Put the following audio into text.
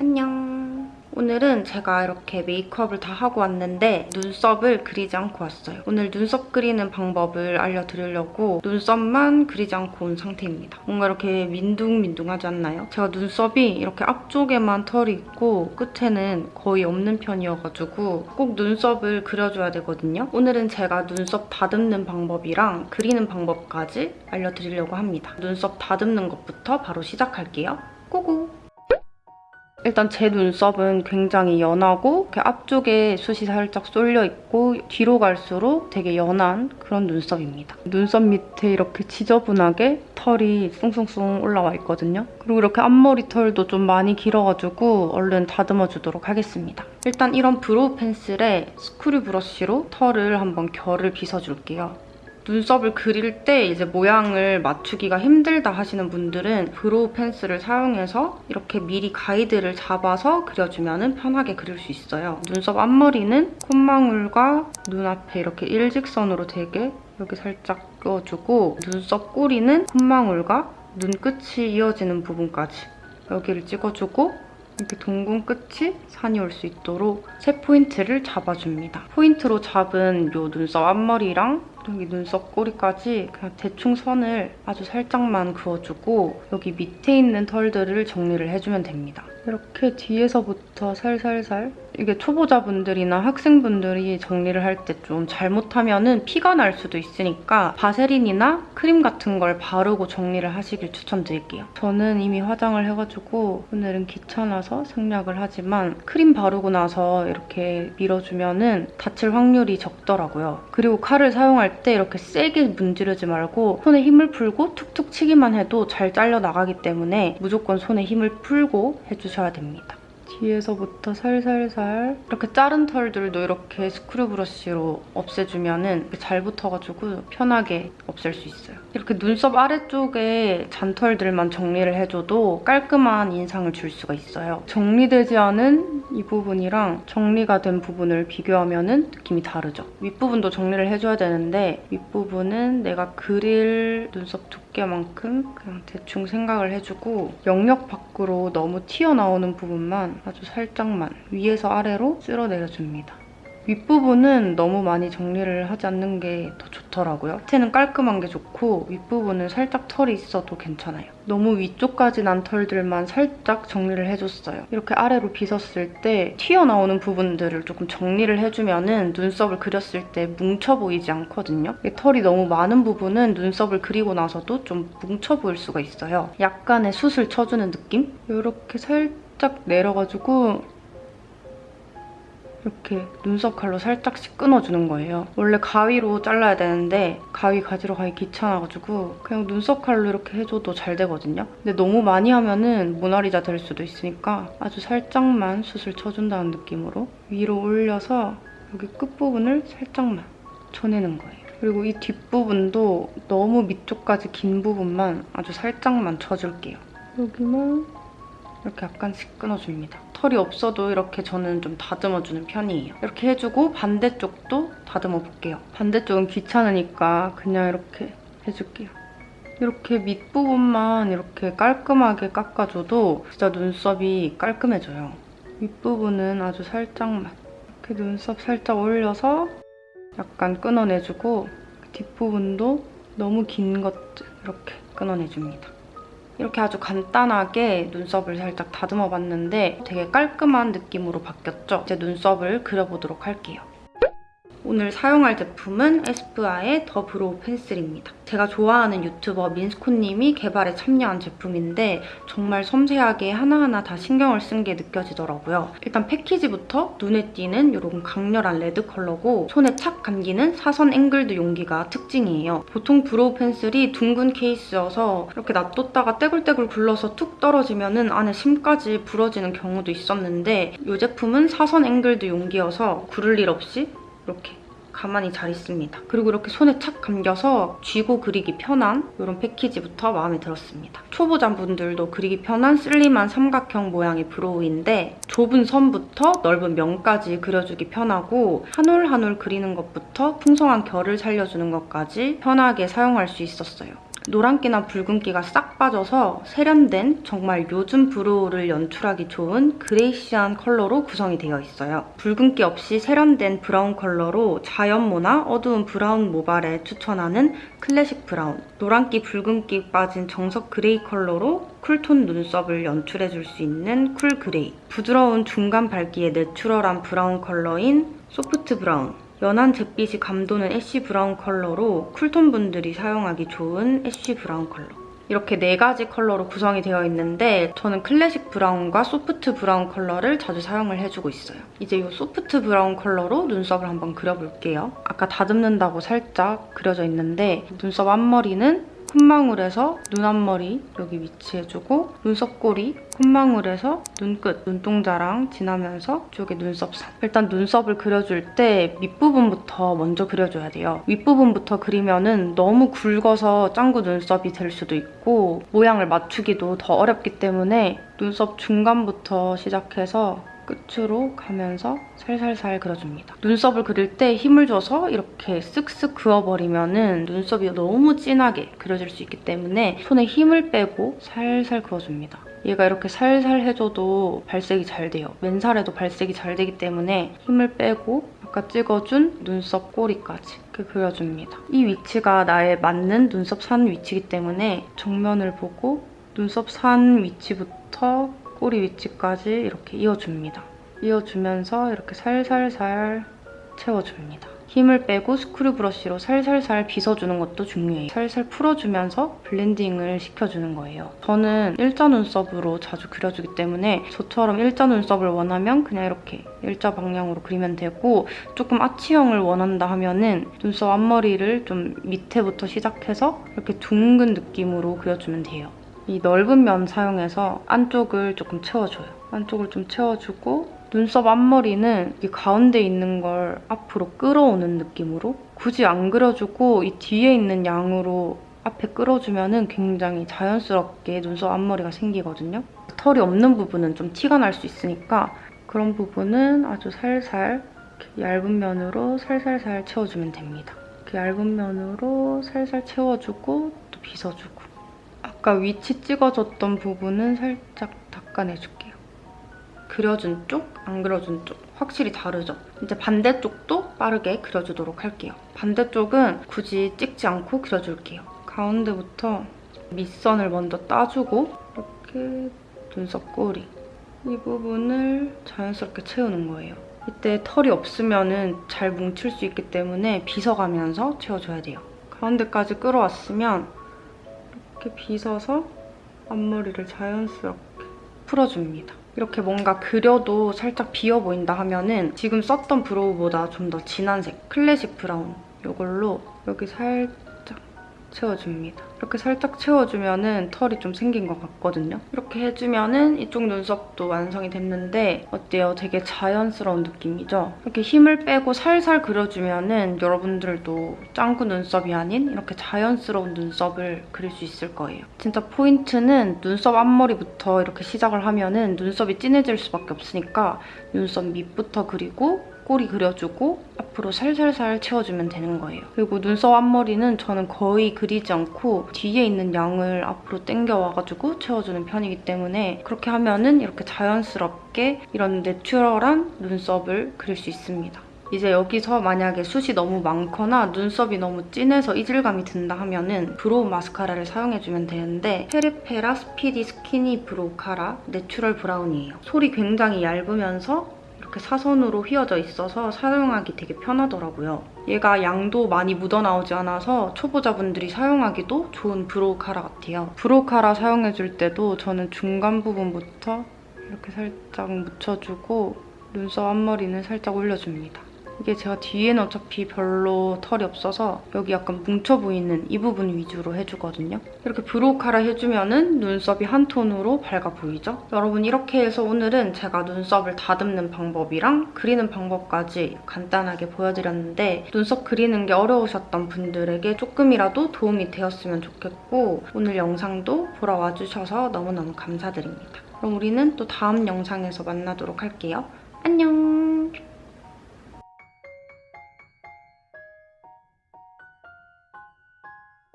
안녕. 오늘은 제가 이렇게 메이크업을 다 하고 왔는데 눈썹을 그리지 않고 왔어요. 오늘 눈썹 그리는 방법을 알려드리려고 눈썹만 그리지 않고 온 상태입니다. 뭔가 이렇게 민둥민둥하지 않나요? 제가 눈썹이 이렇게 앞쪽에만 털이 있고 끝에는 거의 없는 편이어가지고 꼭 눈썹을 그려줘야 되거든요. 오늘은 제가 눈썹 다듬는 방법이랑 그리는 방법까지 알려드리려고 합니다. 눈썹 다듬는 것부터 바로 시작할게요. Go go! 일단 제 눈썹은 굉장히 연하고 이렇게 앞쪽에 숱이 살짝 쏠려 있고 뒤로 갈수록 되게 연한 그런 눈썹입니다. 눈썹 밑에 이렇게 지저분하게 털이 숭숭숭 올라와 있거든요. 그리고 이렇게 앞머리 털도 좀 많이 길어가지고 얼른 다듬어 주도록 하겠습니다. 일단 이런 brow pencil에 screw brush로 털을 한번 결을 빗어줄게요. 눈썹을 그릴 때 이제 모양을 맞추기가 힘들다 하시는 분들은 brow pencil을 사용해서 이렇게 미리 가이드를 잡아서 그려주면 편하게 그릴 수 있어요. 눈썹 앞머리는 콧망울과 눈앞에 이렇게 일직선으로 되게 여기 살짝 껴주고 눈썹 꼬리는 콧망울과 눈끝이 이어지는 부분까지 여기를 찍어주고 이렇게 동공 끝이 산이 올 수 있도록 세 포인트를 잡아줍니다. 포인트로 잡은 이 눈썹 앞머리랑 여기 눈썹 꼬리까지 그냥 대충 선을 아주 살짝만 그어주고 여기 밑에 있는 털들을 정리를 해주면 됩니다. 이렇게 뒤에서부터 살살살 이게 초보자분들이나 학생분들이 정리를 할 때 좀 잘못하면 은 피가 날 수도 있으니까 바세린이나 크림 같은 걸 바르고 정리를 하시길 추천드릴게요. 저는 이미 화장을 해가지고 오늘은 귀찮아서 생략을 하지만 크림 바르고 나서 이렇게 밀어주면 은 다칠 확률이 적더라고요. 그리고 칼을 사용할 때 이렇게 세게 문지르지 말고 손에 힘을 풀고 툭툭 치기만 해도 잘 잘려나가기 때문에 무조건 손에 힘을 풀고 해주 셔야 됩니다. 뒤에서부터 살살살 이렇게 자른 털들도 이렇게 스크류 브러쉬로 없애주면 잘 붙어가지고 편하게 없앨 수 있어요. 이렇게 눈썹 아래쪽에 잔털들만 정리를 해줘도 깔끔한 인상을 줄 수가 있어요. 정리되지 않은 이 부분이랑 정리가 된 부분을 비교하면 느낌이 다르죠. 윗부분도 정리를 해줘야 되는데 윗부분은 내가 그릴 눈썹 두께 만큼 그냥 대충 생각을 해주고 영역 밖으로 너무 튀어나오는 부분만 아주 살짝만 위에서 아래로 쓸어내려줍니다. 윗부분은 너무 많이 정리를 하지 않는 게 더 좋더라고요. 밑에는 깔끔한 게 좋고 윗부분은 살짝 털이 있어도 괜찮아요. 너무 위쪽까지 난 털들만 살짝 정리를 해줬어요. 이렇게 아래로 빗었을 때 튀어나오는 부분들을 조금 정리를 해주면 은 눈썹을 그렸을 때 뭉쳐 보이지 않거든요. 털이 너무 많은 부분은 눈썹을 그리고 나서도 좀 뭉쳐 보일 수가 있어요. 약간의 숱을 쳐주는 느낌? 이렇게 살짝 내려가지고 이렇게 눈썹 칼로 살짝씩 끊어주는 거예요. 원래 가위로 잘라야 되는데 가위 가지러 가기 귀찮아가지고 그냥 눈썹 칼로 이렇게 해줘도 잘 되거든요. 근데 너무 많이 하면은 모나리자 될 수도 있으니까 아주 살짝만 숱을 쳐준다는 느낌으로 위로 올려서 여기 끝부분을 살짝만 쳐내는 거예요. 그리고 이 뒷부분도 너무 밑쪽까지 긴 부분만 아주 살짝만 쳐줄게요. 여기만 이렇게 약간씩 끊어줍니다. 털이 없어도 이렇게 저는 좀 다듬어주는 편이에요. 이렇게 해주고 반대쪽도 다듬어 볼게요. 반대쪽은 귀찮으니까 그냥 이렇게 해줄게요. 이렇게 밑부분만 이렇게 깔끔하게 깎아줘도 진짜 눈썹이 깔끔해져요. 윗부분은 아주 살짝만 이렇게 눈썹 살짝 올려서 약간 끊어내주고 뒷부분도 너무 긴 것들 이렇게 끊어내줍니다. 이렇게 아주 간단하게 눈썹을 살짝 다듬어 봤는데 되게 깔끔한 느낌으로 바뀌었죠? 이제 눈썹을 그려보도록 할게요. 오늘 사용할 제품은 에스쁘아의 The Brow Pencil입니다. 제가 좋아하는 유튜버 민스코님이 개발에 참여한 제품인데 정말 섬세하게 하나하나 다 신경을 쓴 게 느껴지더라고요. 일단 패키지부터 눈에 띄는 이런 강렬한 레드 컬러고 손에 착 감기는 사선 angled 용기가 특징이에요. 보통 brow pencil이 둥근 케이스여서 이렇게 놔뒀다가 떼굴떼굴 굴러서 툭 떨어지면 은 안에 심까지 부러지는 경우도 있었는데 이 제품은 사선 angled 용기여서 구를 일 없이 이렇게 가만히 잘 있습니다. 그리고 이렇게 손에 착 감겨서 쥐고 그리기 편한 이런 패키지부터 마음에 들었습니다. 초보자분들도 그리기 편한 슬림한 삼각형 모양의 brow인데 좁은 선부터 넓은 면까지 그려주기 편하고 한 올 한 올 그리는 것부터 풍성한 결을 살려주는 것까지 편하게 사용할 수 있었어요. 노란기나 붉은기가 싹 빠져서 세련된 정말 요즘 brow를 연출하기 좋은 grayish한 컬러로 구성이 되어 있어요. 붉은기 없이 세련된 brown 컬러로 자연모나 어두운 brown 모발에 추천하는 classic brown, 노란기 붉은기 빠진 정석 gray 컬러로 cool tone 눈썹을 연출해줄 수 있는 cool gray, 부드러운 중간 밝기의 natural한 brown 컬러인 soft brown, 연한 잿빛이 감도는 ash brown 컬러로 cool tone 분들이 사용하기 좋은 ash brown 컬러. 이렇게 네 가지 컬러로 구성이 되어 있는데 저는 classic brown과 soft brown 컬러를 자주 사용을 해주고 있어요. 이제 이 soft brown 컬러로 눈썹을 한번 그려볼게요. 아까 다듬는다고 살짝 그려져 있는데 눈썹 앞머리는 콧망울에서 눈 앞머리 여기 위치해주고 눈썹꼬리 콧망울에서 눈끝, 눈동자랑 지나면서 이쪽에 눈썹선 일단 눈썹을 그려줄 때 밑부분부터 먼저 그려줘야 돼요. 윗부분부터 그리면은 너무 굵어서 짱구 눈썹이 될 수도 있고 모양을 맞추기도 더 어렵기 때문에 눈썹 중간부터 시작해서 끝으로 가면서 살살살 그려줍니다. 눈썹을 그릴 때 힘을 줘서 이렇게 쓱쓱 그어버리면 눈썹이 너무 진하게 그려질 수 있기 때문에 손에 힘을 빼고 살살 그어줍니다. 얘가 이렇게 살살 해줘도 발색이 잘 돼요. 맨살에도 발색이 잘 되기 때문에 힘을 빼고 아까 찍어준 눈썹 꼬리까지 이렇게 그려줍니다. 이 위치가 나의 맞는 눈썹 산 위치이기 때문에 정면을 보고 눈썹 산 위치부터 꼬리 위치까지 이렇게 이어줍니다. 이어주면서 이렇게 살살살 채워줍니다. 힘을 빼고 screw brush로 살살살 빗어주는 것도 중요해요. 살살 풀어주면서 블렌딩을 시켜주는 거예요. 저는 일자 눈썹으로 자주 그려주기 때문에 저처럼 일자 눈썹을 원하면 그냥 이렇게 일자 방향으로 그리면 되고 조금 아치형을 원한다 하면은 눈썹 앞머리를 좀 밑에부터 시작해서 이렇게 둥근 느낌으로 그려주면 돼요. 이 넓은 면 사용해서 안쪽을 조금 채워줘요. 안쪽을 좀 채워주고 눈썹 앞머리는 이 가운데 있는 걸 앞으로 끌어오는 느낌으로 굳이 안 그려주고 이 뒤에 있는 양으로 앞에 끌어주면 은 굉장히 자연스럽게 눈썹 앞머리가 생기거든요. 털이 없는 부분은 좀 티가 날 수 있으니까 그런 부분은 아주 살살 얇은 면으로 살살살 채워주면 됩니다. 얇은 면으로 살살 채워주고 또 빗어주고 아까 위치 찍어줬던 부분은 살짝 닦아내줄게요. 그려준 쪽, 안 그려준 쪽 확실히 다르죠? 이제 반대쪽도 빠르게 그려주도록 할게요. 반대쪽은 굳이 찍지 않고 그려줄게요. 가운데부터 밑선을 먼저 따주고 이렇게 눈썹 꼬리 이 부분을 자연스럽게 채우는 거예요. 이때 털이 없으면 잘 뭉칠 수 있기 때문에 빗어가면서 채워줘야 돼요. 가운데까지 끌어왔으면 이렇게 빗어서 앞머리를 자연스럽게 풀어줍니다. 이렇게 뭔가 그려도 살짝 비어 보인다 하면은 지금 썼던 브로우보다 좀 더 진한 색 클래식 브라운 이걸로 여기 살짝 채워줍니다. 이렇게 살짝 채워주면 은 털이 좀 생긴 것 같거든요. 이렇게 해주면 은 이쪽 눈썹도 완성이 됐는데 어때요? 되게 자연스러운 느낌이죠? 이렇게 힘을 빼고 살살 그려주면 은 여러분들도 짱구 눈썹이 아닌 이렇게 자연스러운 눈썹을 그릴 수 있을 거예요. 진짜 포인트는 눈썹 앞머리부터 이렇게 시작을 하면 은 눈썹이 진해질 수밖에 없으니까 눈썹 밑부터 그리고 꼬리 그려주고 앞으로 살살살 채워주면 되는 거예요. 그리고 눈썹 앞머리는 저는 거의 그리지 않고 뒤에 있는 양을 앞으로 당겨와가지고 채워주는 편이기 때문에 그렇게 하면은 이렇게 자연스럽게 이런 내추럴한 눈썹을 그릴 수 있습니다. 이제 여기서 만약에 숱이 너무 많거나 눈썹이 너무 진해서 이질감이 든다 하면은 brow 마스카라를 사용해주면 되는데 페리페라 speedy skinny brow cara natural brown이에요. 솔이 굉장히 얇으면서 이렇게 사선으로 휘어져 있어서 사용하기 되게 편하더라고요. 얘가 양도 많이 묻어나오지 않아서 초보자분들이 사용하기도 좋은 brow cara 같아요. brow cara 사용해줄 때도 저는 중간 부분부터 이렇게 살짝 묻혀주고 눈썹 앞머리는 살짝 올려줍니다. 이게 제가 뒤에는 어차피 별로 털이 없어서 여기 약간 뭉쳐 보이는 이 부분 위주로 해주거든요. 이렇게 brow cara 해주면은 눈썹이 한 톤으로 밝아 보이죠? 여러분 이렇게 해서 오늘은 제가 눈썹을 다듬는 방법이랑 그리는 방법까지 간단하게 보여드렸는데 눈썹 그리는 게 어려우셨던 분들에게 조금이라도 도움이 되었으면 좋겠고 오늘 영상도 보러 와주셔서 너무너무 감사드립니다. 그럼 우리는 또 다음 영상에서 만나도록 할게요. 안녕!